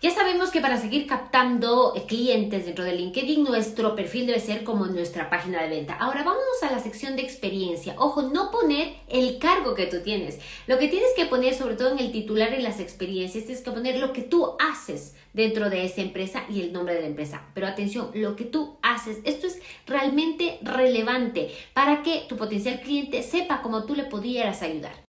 Ya sabemos que para seguir captando eh, clientes dentro de LinkedIn, nuestro perfil debe ser como nuestra página de venta. Ahora vamos a la sección de experiencia. Ojo, no poner el cargo que tú tienes. Lo que tienes que poner, sobre todo en el titular y las experiencias, tienes que poner lo que tú haces dentro de esa empresa y el nombre de la empresa. Pero atención, lo que tú haces, esto es realmente relevante para que tu potencial cliente sepa cómo tú le pudieras ayudar.